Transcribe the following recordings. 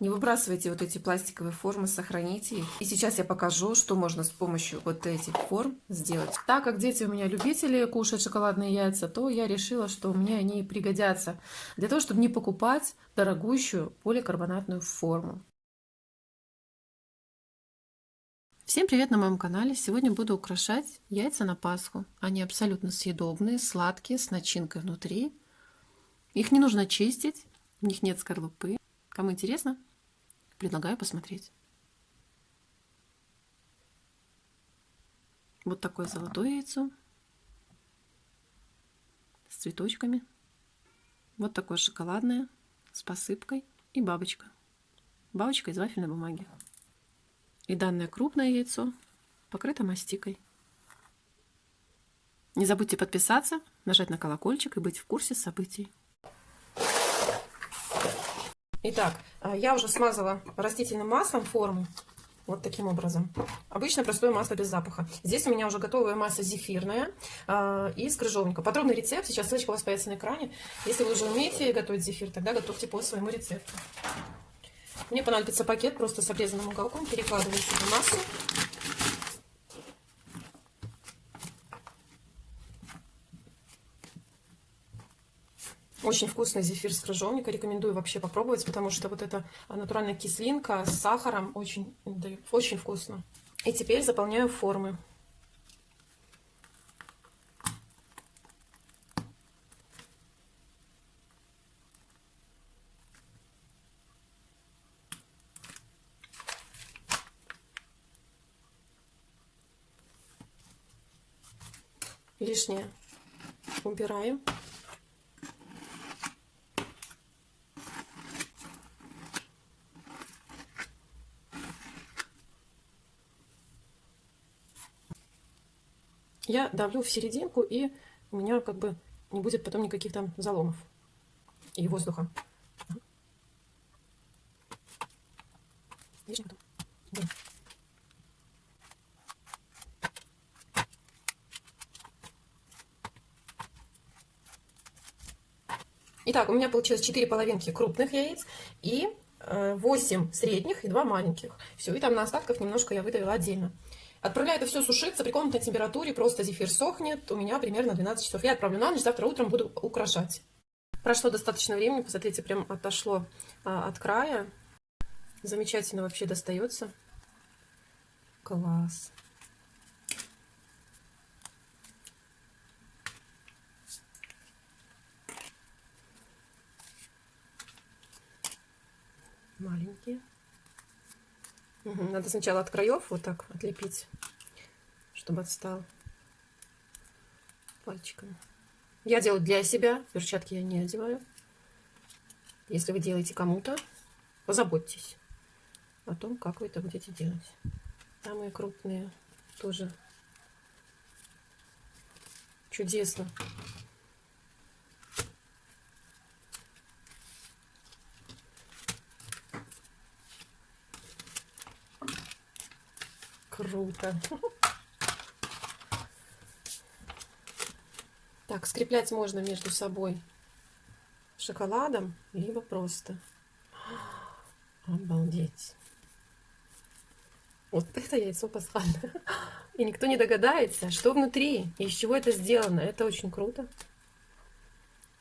Не выбрасывайте вот эти пластиковые формы, сохраните их. И сейчас я покажу, что можно с помощью вот этих форм сделать. Так как дети у меня любители кушать шоколадные яйца, то я решила, что мне они пригодятся для того, чтобы не покупать дорогущую поликарбонатную форму. Всем привет на моем канале! Сегодня буду украшать яйца на Пасху. Они абсолютно съедобные, сладкие, с начинкой внутри. Их не нужно чистить, в них нет скорлупы. Кому интересно, предлагаю посмотреть. Вот такое золотое яйцо с цветочками. Вот такое шоколадное с посыпкой и бабочка. Бабочка из вафельной бумаги. И данное крупное яйцо покрыто мастикой. Не забудьте подписаться, нажать на колокольчик и быть в курсе событий. Итак, а, я уже смазала растительным маслом форму. Вот таким образом. Обычно простое масло без запаха. Здесь у меня уже готовая масса зефирная э, из крыжовника. Подробный рецепт, сейчас ссылочка у вас появится на экране. Если вы уже умеете готовить зефир, тогда готовьте по своему рецепту. Мне понадобится пакет просто с обрезанным уголком. Перекладываю сюда массу. Очень вкусный зефир с крыжовника. Рекомендую вообще попробовать, потому что вот эта натуральная кислинка с сахаром очень, очень вкусно. И теперь заполняю формы. лишнее убираем. Я давлю в серединку, и у меня как бы не будет потом никаких там заломов и воздуха. Потом. Итак, у меня получилось 4 половинки крупных яиц и 8 э, средних и 2 маленьких. Все, и там на остатках немножко я выдавила отдельно. Отправляю это все сушиться при комнатной температуре, просто зефир сохнет. У меня примерно 12 часов. Я отправлю на ночь, завтра утром буду украшать. Прошло достаточно времени, посмотрите, прям отошло а, от края. Замечательно вообще достается. Класс. маленькие. Надо сначала от краев вот так отлепить, чтобы отстал пальчиками. Я делаю для себя, перчатки я не одеваю. Если вы делаете кому-то, позаботьтесь о том, как вы это будете делать. Самые крупные тоже чудесно. Круто. Так, скреплять можно между собой шоколадом, либо просто. Обалдеть. Вот это яйцо пасхальное. И никто не догадается, что внутри и из чего это сделано. Это очень круто.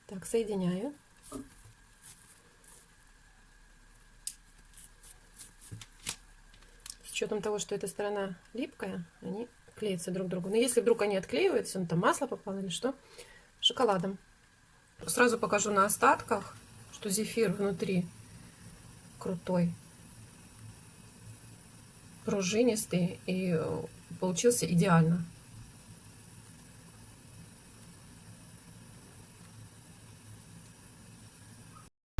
Так, соединяю. Учетом того, что эта сторона липкая, они клеятся друг к другу. Но если вдруг они отклеиваются, ну там масло попало или что, шоколадом. Сразу покажу на остатках, что зефир внутри крутой, пружинистый и получился идеально.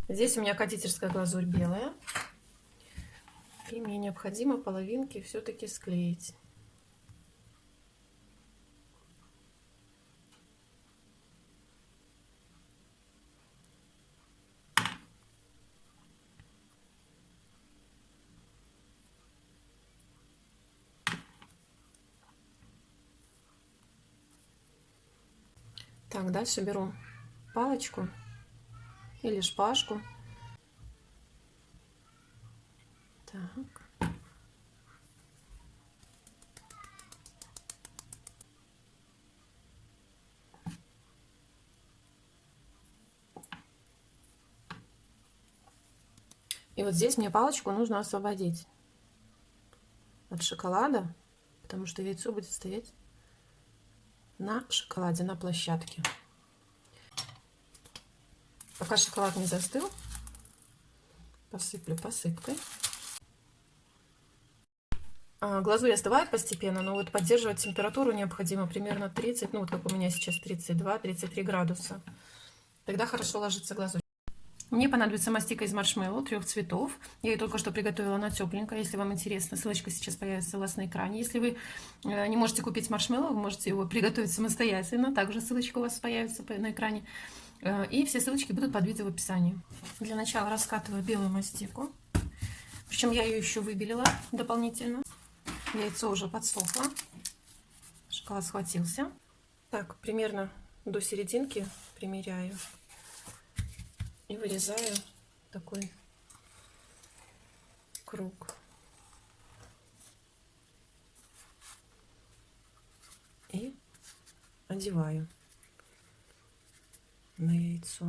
Здесь у меня кондитерская глазурь белая. И мне необходимо половинки все-таки склеить. Так, дальше беру палочку или шпажку Так. И вот здесь мне палочку нужно освободить от шоколада, потому что яйцо будет стоять на шоколаде, на площадке. Пока шоколад не застыл, посыплю посыпкой. А, глазурь остывает постепенно, но вот поддерживать температуру необходимо примерно 30, ну вот как у меня сейчас 32-33 градуса. Тогда хорошо ложится глазурь. Мне понадобится мастика из маршмеллоу трех цветов. Я ее только что приготовила на тепленько. Если вам интересно, ссылочка сейчас появится у вас на экране. Если вы э, не можете купить маршмеллоу, вы можете его приготовить самостоятельно. Также ссылочка у вас появится на экране. Э, и все ссылочки будут под видео в описании. Для начала раскатываю белую мастику. Причем я ее еще выбелила дополнительно. Яйцо уже подсохло. Шоколад схватился. Так, примерно до серединки примеряю. И вырезаю такой круг. И одеваю на яйцо.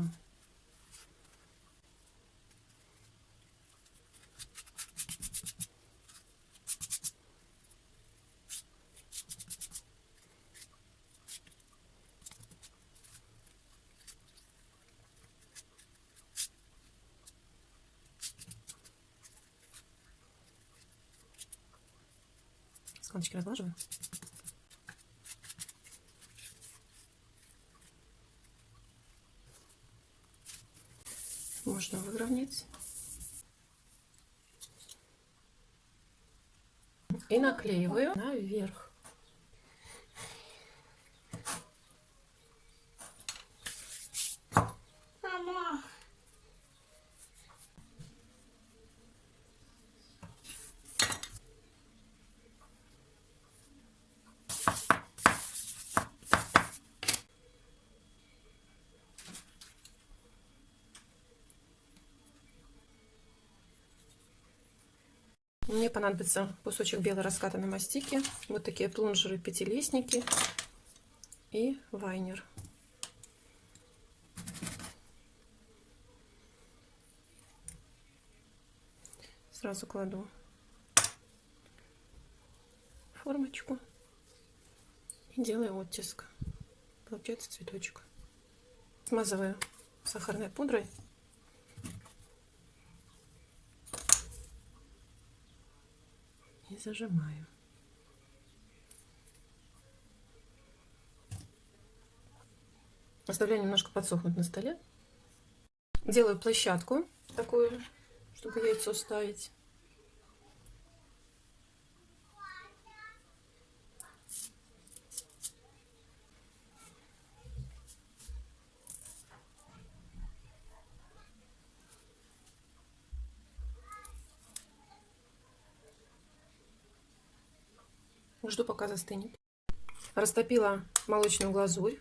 Складочки разглаживаю. Можно выровнять. И наклеиваю наверх. Мне понадобится кусочек белой раскатанной мастики, вот такие плунжеры, пятилистники и вайнер. Сразу кладу формочку и делаю оттиск. Получается цветочек. Смазываю сахарной пудрой. Зажимаю. Оставляю немножко подсохнуть на столе. Делаю площадку такую, чтобы яйцо ставить. Жду, пока застынет. Растопила молочную глазурь.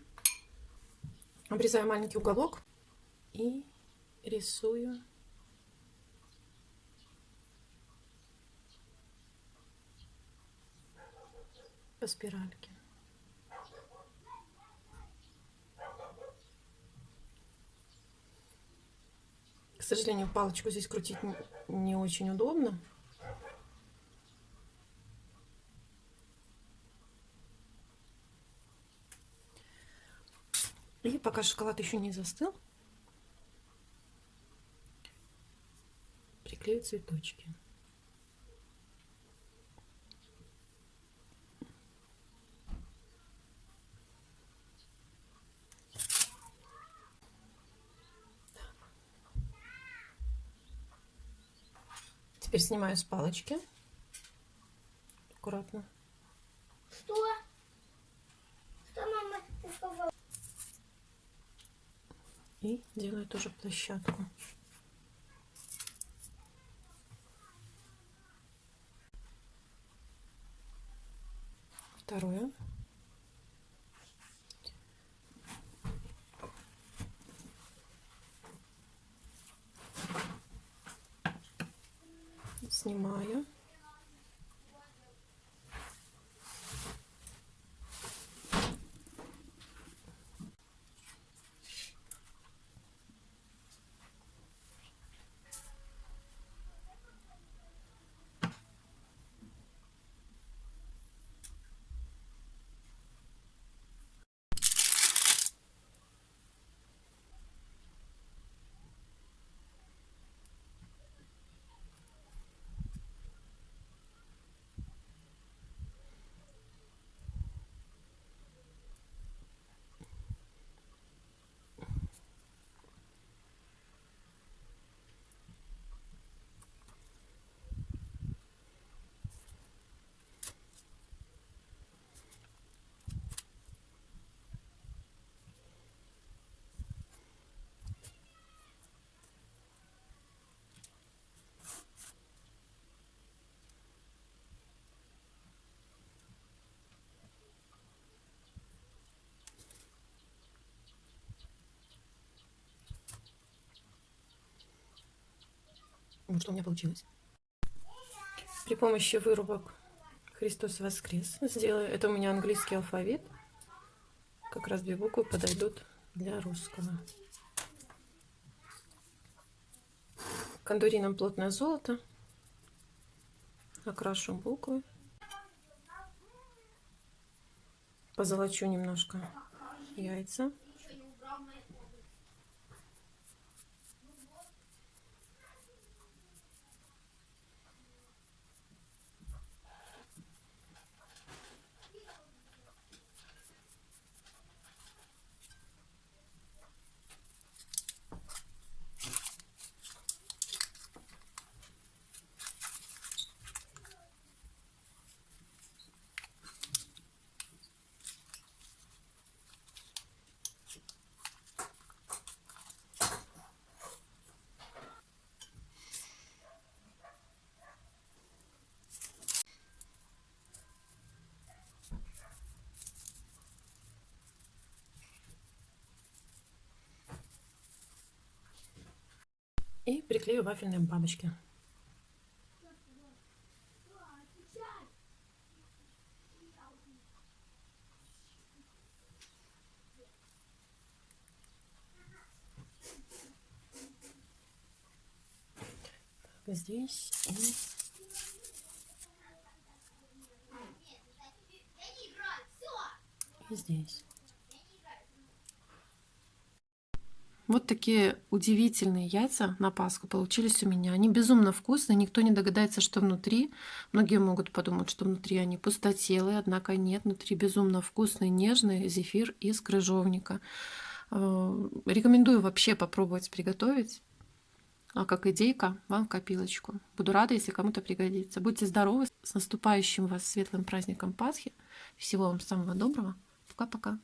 Обрезаю маленький уголок и рисую по спиральке. К сожалению, палочку здесь крутить не очень удобно. И пока шоколад еще не застыл, приклею цветочки. Теперь снимаю с палочки. Аккуратно. Что? Что мама сказала? И делаю тоже площадку. Второе. Снимаю. Вот что у меня получилось. При помощи вырубок Христос воскрес сделаю. Это у меня английский алфавит. Как раз две буквы подойдут для русского. Кондурином плотное золото. Окрашу буквы. Позолочу немножко яйца. И приклею вафельные бабочки. Так, здесь и и здесь. Вот такие удивительные яйца на Пасху получились у меня. Они безумно вкусные, никто не догадается, что внутри. Многие могут подумать, что внутри они пустотелые, однако нет. Внутри безумно вкусный, нежный зефир из крыжовника. Э, рекомендую вообще попробовать приготовить. А как идейка, вам в копилочку. Буду рада, если кому-то пригодится. Будьте здоровы, с наступающим вас светлым праздником Пасхи. Всего вам самого доброго. Пока-пока.